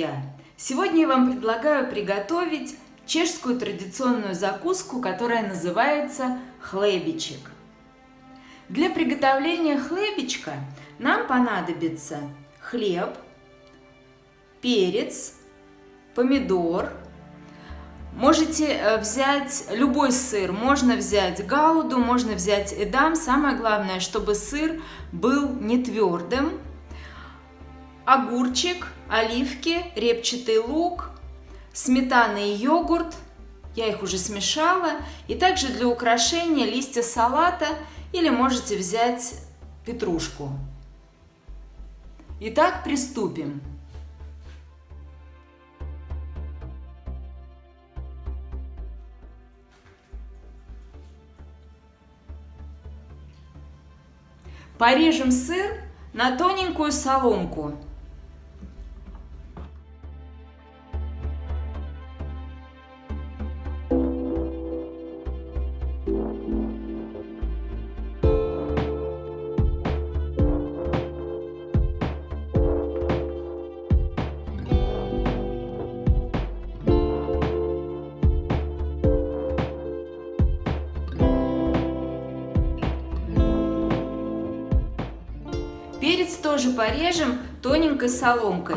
друзья! Сегодня я вам предлагаю приготовить чешскую традиционную закуску, которая называется хлебичек. Для приготовления хлебичка нам понадобится хлеб, перец, помидор. Можете э, взять любой сыр, можно взять гауду, можно взять эдам. Самое главное, чтобы сыр был не твердым, огурчик, оливки, репчатый лук, сметана и йогурт. Я их уже смешала. И также для украшения листья салата или можете взять петрушку. Итак, приступим. Порежем сыр на тоненькую соломку. Перец тоже порежем тоненькой соломкой.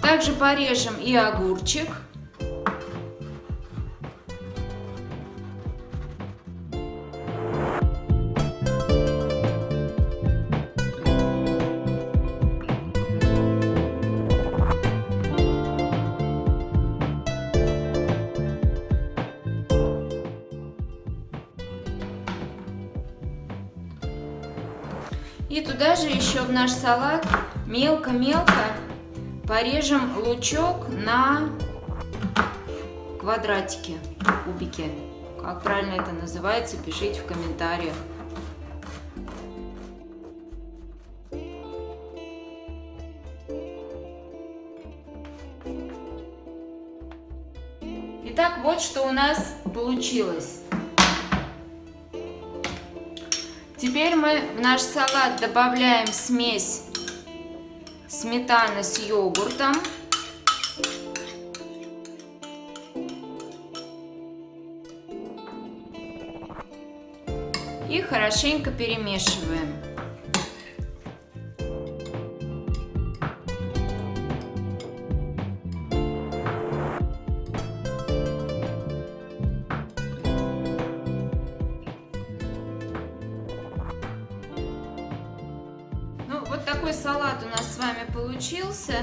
Также порежем и огурчик. И туда же еще в наш салат мелко-мелко порежем лучок на квадратики, кубики. Как правильно это называется, пишите в комментариях. Итак, вот что у нас получилось. Теперь мы в наш салат добавляем смесь сметаны с йогуртом. И хорошенько перемешиваем. Такой салат у нас с вами получился.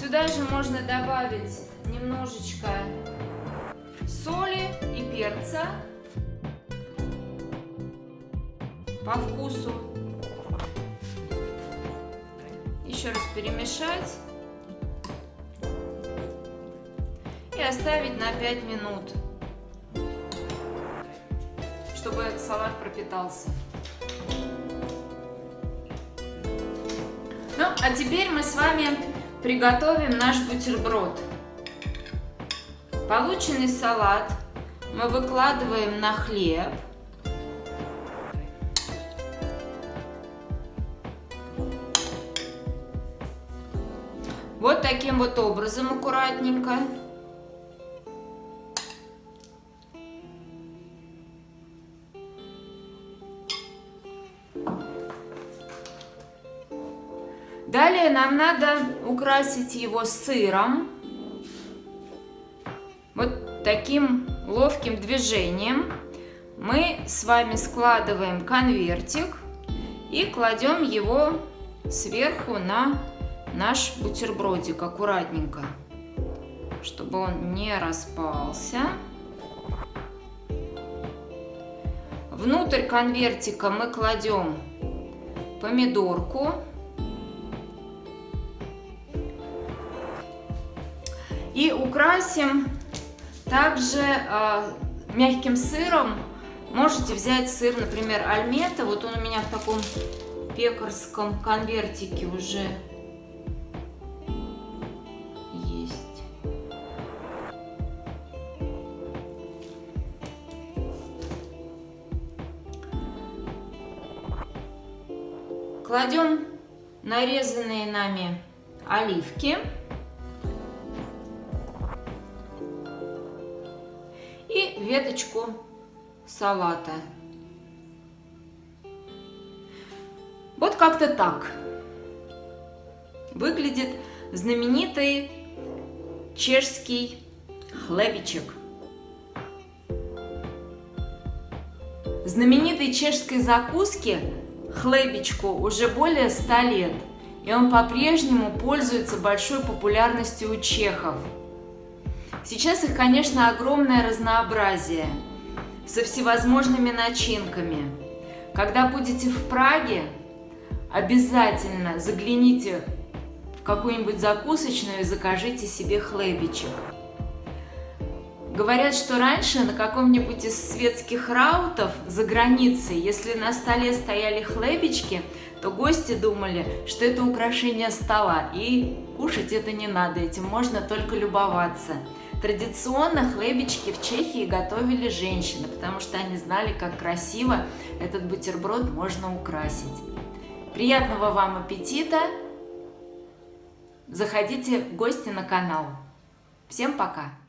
Сюда же можно добавить немножечко соли и перца по вкусу. Еще раз перемешать. И оставить на 5 минут, чтобы салат пропитался. А теперь мы с вами приготовим наш бутерброд. Полученный салат мы выкладываем на хлеб. Вот таким вот образом аккуратненько. Далее нам надо украсить его сыром. Вот таким ловким движением мы с вами складываем конвертик и кладем его сверху на наш бутербродик аккуратненько, чтобы он не распался. Внутрь конвертика мы кладем помидорку И украсим также э, мягким сыром. Можете взять сыр, например, альмета. Вот он у меня в таком пекарском конвертике уже есть. Кладем нарезанные нами оливки. Веточку салата. Вот как-то так выглядит знаменитый чешский хлебичек. Знаменитой чешской закуске хлебичку уже более 100 лет, и он по-прежнему пользуется большой популярностью у чехов. Сейчас их, конечно, огромное разнообразие со всевозможными начинками. Когда будете в Праге, обязательно загляните в какую-нибудь закусочную и закажите себе хлебичек. Говорят, что раньше на каком-нибудь из светских раутов за границей, если на столе стояли хлебички, то гости думали, что это украшение стола, и кушать это не надо, этим можно только любоваться. Традиционно хлебички в Чехии готовили женщины, потому что они знали, как красиво этот бутерброд можно украсить. Приятного вам аппетита! Заходите в гости на канал. Всем пока!